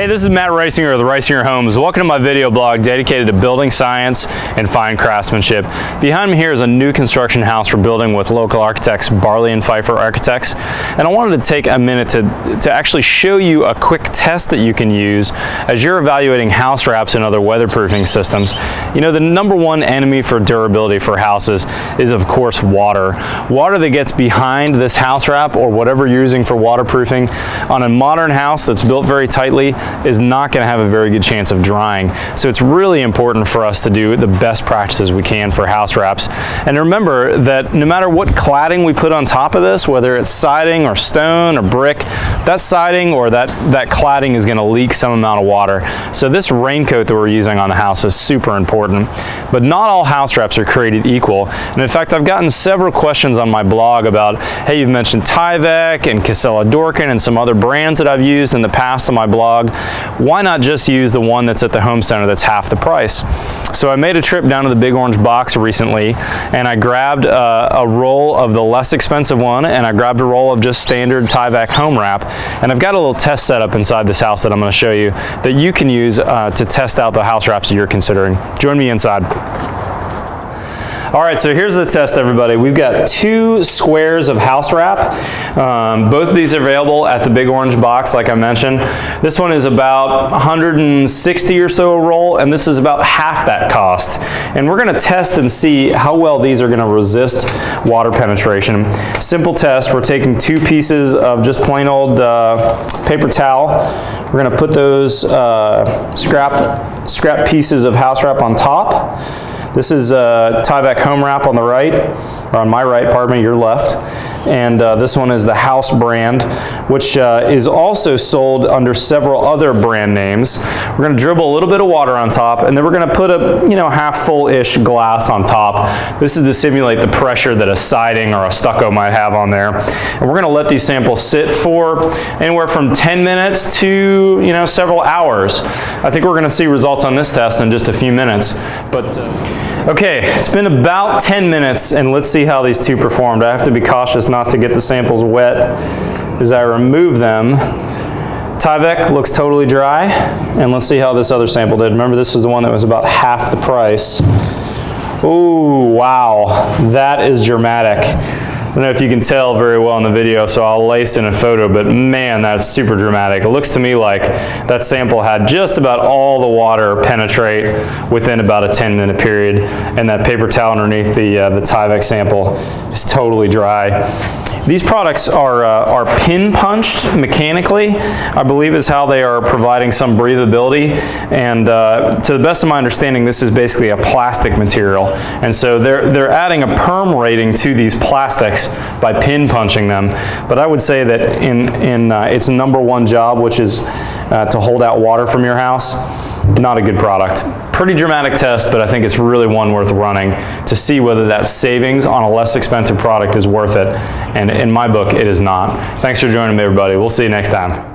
Hey, this is Matt Risinger of the Risinger Homes. Welcome to my video blog dedicated to building science and fine craftsmanship. Behind me here is a new construction house we're building with local architects, Barley and Pfeiffer Architects. And I wanted to take a minute to, to actually show you a quick test that you can use as you're evaluating house wraps and other weatherproofing systems. You know, the number one enemy for durability for houses is of course water. Water that gets behind this house wrap or whatever you're using for waterproofing on a modern house that's built very tightly is not going to have a very good chance of drying. So it's really important for us to do the best practices we can for house wraps. And remember that no matter what cladding we put on top of this, whether it's siding or stone or brick, that siding or that, that cladding is going to leak some amount of water. So this raincoat that we're using on the house is super important. But not all house wraps are created equal. And in fact, I've gotten several questions on my blog about, hey, you've mentioned Tyvek and Cosella-Dörken and some other brands that I've used in the past on my blog why not just use the one that's at the home center that's half the price? So I made a trip down to the Big Orange Box recently and I grabbed uh, a roll of the less expensive one and I grabbed a roll of just standard Tyvek home wrap and I've got a little test setup inside this house that I'm going to show you that you can use uh, to test out the house wraps that you're considering. Join me inside. All right, so here's the test, everybody. We've got two squares of house wrap. Um, both of these are available at the Big Orange box, like I mentioned. This one is about 160 or so a roll, and this is about half that cost. And we're gonna test and see how well these are gonna resist water penetration. Simple test, we're taking two pieces of just plain old uh, paper towel. We're gonna put those uh, scrap, scrap pieces of house wrap on top. This is uh, Tyvek home wrap on the right, or on my right, pardon me, your left. And uh, this one is the House brand, which uh, is also sold under several other brand names. We're gonna dribble a little bit of water on top, and then we're gonna put a you know half full-ish glass on top. This is to simulate the pressure that a siding or a stucco might have on there. And we're gonna let these samples sit for anywhere from 10 minutes to you know several hours. I think we're gonna see results on this test in just a few minutes. But uh, Okay, it's been about 10 minutes and let's see how these two performed. I have to be cautious not to get the samples wet as I remove them. Tyvek looks totally dry and let's see how this other sample did. Remember this is the one that was about half the price. Ooh, wow, that is dramatic. I don't know if you can tell very well in the video, so I'll lace in a photo, but man, that's super dramatic. It looks to me like that sample had just about all the water penetrate within about a 10 minute period, and that paper towel underneath the, uh, the Tyvek sample is totally dry. These products are, uh, are pin punched mechanically, I believe is how they are providing some breathability. And uh, to the best of my understanding, this is basically a plastic material. And so they're, they're adding a perm rating to these plastics by pin punching them. But I would say that in, in uh, its number one job, which is uh, to hold out water from your house, not a good product. Pretty dramatic test, but I think it's really one worth running to see whether that savings on a less expensive product is worth it. And in my book, it is not. Thanks for joining me, everybody. We'll see you next time.